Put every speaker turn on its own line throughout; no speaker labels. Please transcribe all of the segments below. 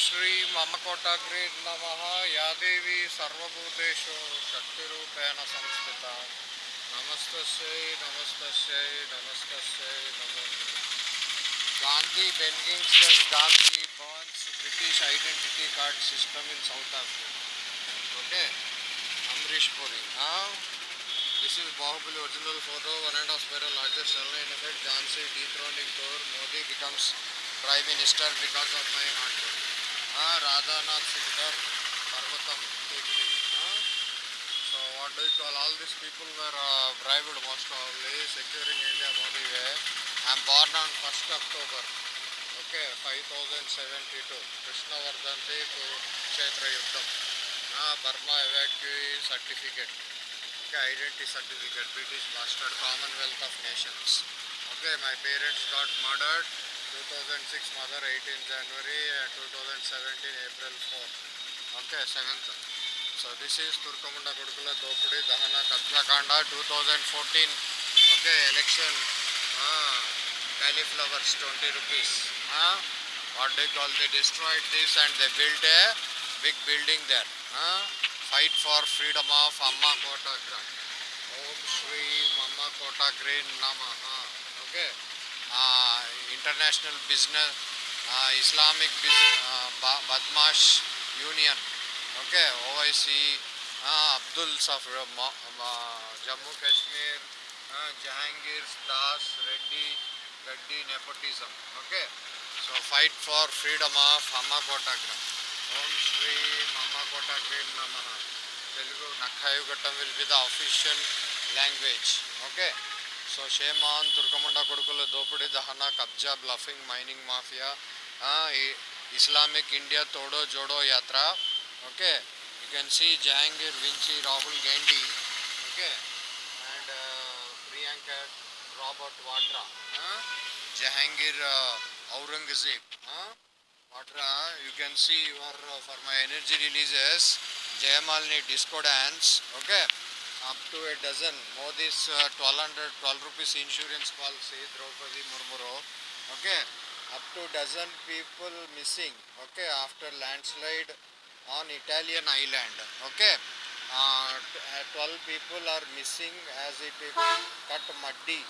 श्री ममकोटाग्री नम। या देवी सर्वूतेष शक्तिपेण संस्कृता नमस्त नमस्त नमस्त Gandhi banning Gandhi burns British identity card system in South Africa okay Amrish Puri. This is Baahubali original photo one and of spare largest airline effect Jhansi dethroning tour Modi becomes prime minister because of my heart my not Radhanath Sikdar పర్వతం so what do call all these people were braved most probably securing India Modi way I'm born on first October okay five thousand seventy two కృష్ణవర్ధంతి Kurukshetra యుద్ధం Burma evacuee certificate okay identity certificate British mastered Commonwealth of Nations okay my parents got murdered two thousand six mother eighteen January two thousand seventeen April four okay seventh so this is తుర్కముండ కొడుకుల దోపిడీ దహన కత్లకాండ two thousand fourteen okay election cauliflowers 20 rupees huh? what they call they destroyed this and they built a big building there huh? fight for freedom of amma kotagra om shri mama kotagra namaha international business Islamic बदमाश union okay Owaisi Abdul सफ़र जम्मू कश्मीर जहांगीर दास रेड्डी गड्डी nepotism okay so fight for freedom of Amma Kotagram Om Shri Amma Kotagram नमः Telugu नखायुगटम will be the official language okay? So shame on తుర్కముండ కొడుకుల దోపిడీ దహన కబ్జా bluffing mining mafia Islamic India Todo Jodo Yatra okay you can see Jahangir వించి Rahul Gandhi okay and Priyanka Robert Vadra, huh? Jahangir uh, Aurangzeb. Huh? Vadra, you can see your uh, for my energy releases, up to a dozen Modi's twelve hundred twelve rupees insurance policy Draupadi ముర్మురో okay up to dozen people missing okay after landslide on Italian island okay twelve people are missing as ఈ people cut muddy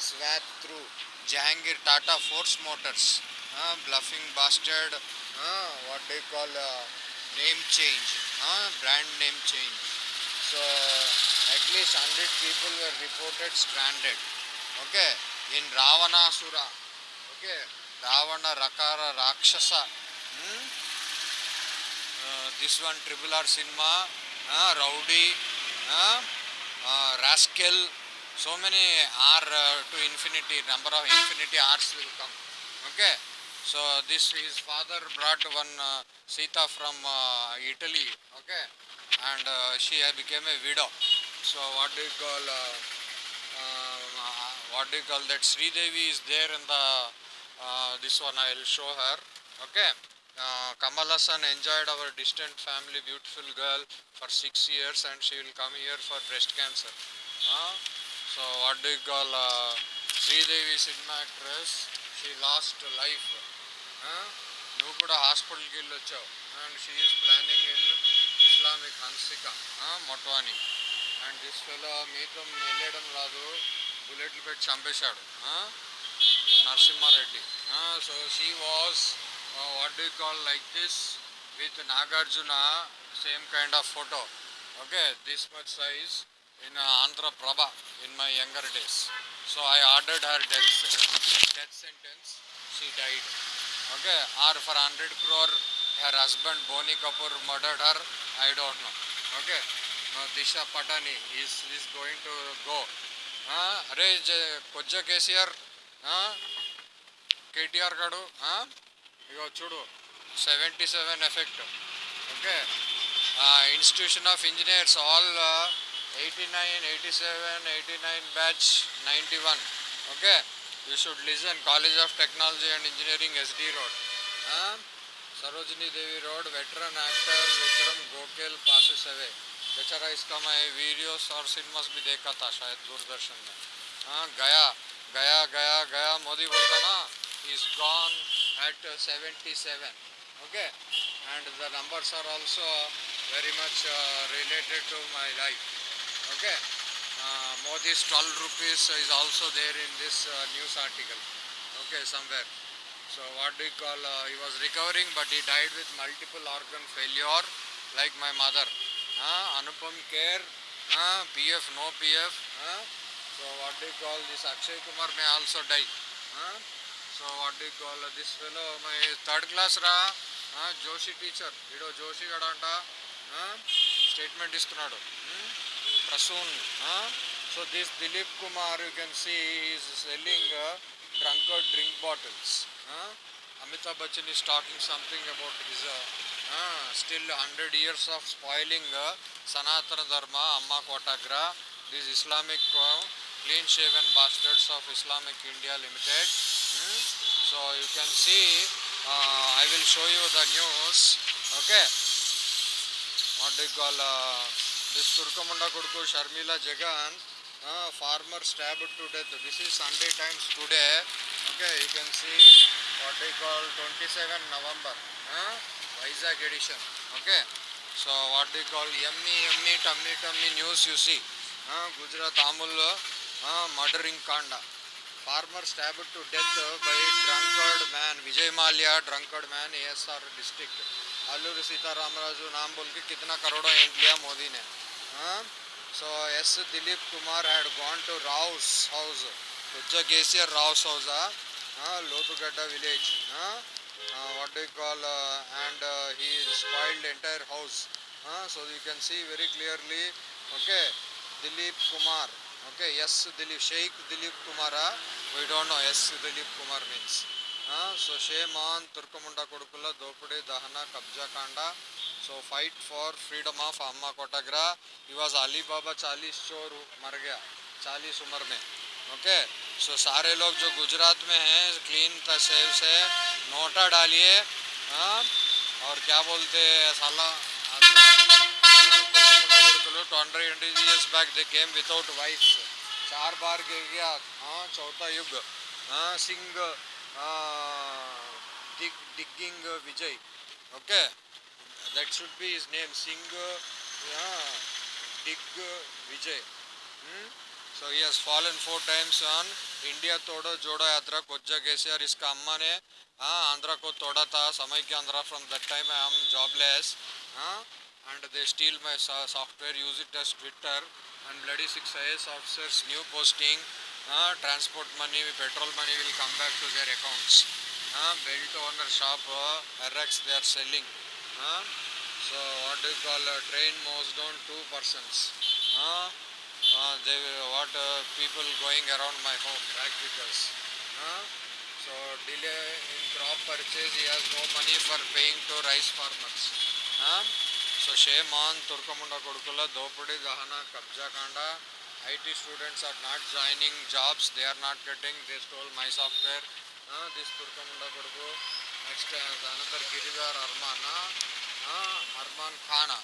swath through Jahangir Tata Force Motors bluffing bastard what do call name change brand name change so at least 100 people were reported stranded. Okay? In Ravanasura. Okay? Ravana Rakara Rakshasa. Hmm? uh, this one triple R cinema. Uh, rowdy. Uh, uh, rascal. So many r uh, to infinity number of infinity r's will come. Okay? So this his father brought one uh, sita from uh, italy. Okay? And uh, she became a widow so what do you call uh, uh, what do you call that Sri Devi is there in the uh, this one I will show her okay uh, Kamal Hassan enjoyed our distant family beautiful girl for six years and she will come here for breast cancer uh, so what do you call uh, Sri Devi cinema actress she lost life uh, నువ్వు కూడా హాస్పిటల్కి వెళ్ళి వచ్చావు and she is planning in Islamic Hansika Motwani and this fellow మీతో వెళ్ళడం రాదు. బుల్లెట్లు పెట్టి చంపేశాడు. Narasimhareddy. So she was what do call like this with Nagarjuna same kind of photo okay this much size in Andhra Prabha in my younger days so I ordered her death death sentence she died okay or four hundred crore her husband Boni Kapoor murdered her I don't know. Okay. Disha Patani is is going to go అరే కొజ్జ కేసీఆర్ కేటీఆర్ గడు ఇగో చూడు seventy seven effect okay institution of engineers all eighty nine eighty seven eighty nine batch ninety one okay you should listen college of technology and engineering SD road Sarojini Devi road veteran actor Vikram Gokhale passes away बेचारा इसका मैं videos और cinemas भी देखा था शायद दूरदर्शन में। हाँ गया गया गया गया, मोदी बोलता ना is gone at seventy seven okay and the numbers are also very much related to my life okay Modi twelve rupees is also there in this news article okay somewhere so what do call he was recovering but he died with multiple organ failure like my mother Anupam Kher PF no PF so what the call this Akshay Kumar may also die so what the call this fellow my third class రా. Joshi teacher ఈడో జోషి గడ అంట statement ఇస్తున్నాడు. Prasoon. So this Dilip Kumar you can see is selling drunk drink bottles Amitabh Bachchan is stalking something about his still hundred years of spoiling Sanatan Dharma अम्मा कोटाग्रा this Islamic clean shave and bastards of Islamic India limited so you can see he will show you the news okay this Turkamunda कुर्क Sharmila Jagan farmer stab to death this is Sunday Times today okay you can see what the call twenty seven November Vizag edition okay so what the call ఎమ్మి ఎమ్మి టమ్మి టమ్మి news చూసి గుజరాత్ ఆముల్లో murdering కాండ farmer stab to death by drunkard man Vijay Mallya drunkard man ASR district Alluri Sitaramaraju నాంబుల్కి కితనా కరోడో ఏంట్లియా మోదీనే so as Dilip Kumar had gone to Rao's house ఉజ్జ KCR Rao's హౌజా Lothugadda village what do you call and he spoiled entire house so you can see very clearly okay Dilip Kumar okay yes Dilip Sheikh Dilip kumar we don't know yes Dilip Kumar means so shame on Turkamunda Kodukula Dopade Dahana Kabja Kanda so fight for freedom of Amma Kotagra he was Ali Baba Chalis Chor Mar gaya 40 उम्र में okay? सो सारे लोग जो गुजरात में हैं clean save से NOTA डालिए हाँ, और क्या बोलते हैं back they came without wife चार बार गिर गया हाँ चौथा युग हाँ Singh dig, digging uh, Vijay. Okay, that should be his name. Singh, yeah, so he has fallen four times on India Todo Jodo Yatra कोज्जा KCR इसका अम्मा ने हाँ आंध्रा को तोड़ा था समय के Andhra from that time I am jobless हाँ and they steal my software use it as Twitter and bloody six I officers new posting हाँ transport money petrol money will come back to their accounts हाँ belt owner shop her ex they are selling हाँ so what you call train मोज done to person हाँ uh, they what uh, people going around my home rag pickers uh, so delay in crop purchase he has no money for paying to rice farmers uh, so shame on తుర్కముండ కొడుకుల దోపిడీ దహన కబ్జా కాండ IT students are not joining jobs they are not getting they stole my software this తుర్కముండ కొడుకు next another గిరిదార్ అర్మాన్ అర్మాన్ ఖానా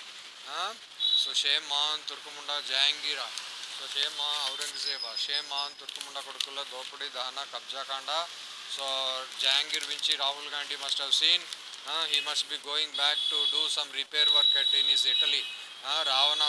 సో షేమ్ ఆన్ తుర్కముండ జహాంగీరా సో షేమ్ ఆన్ ఔరంగజేబా షేమ్ ఆన్ తుర్కముండ కొడుకుల దోపిడీ దహన కబ్జా కాండ so Jahangir వించి Rahul Gandhi must have seen uh, he must be going back to do some repair work at in his Italy. Uh, Ravana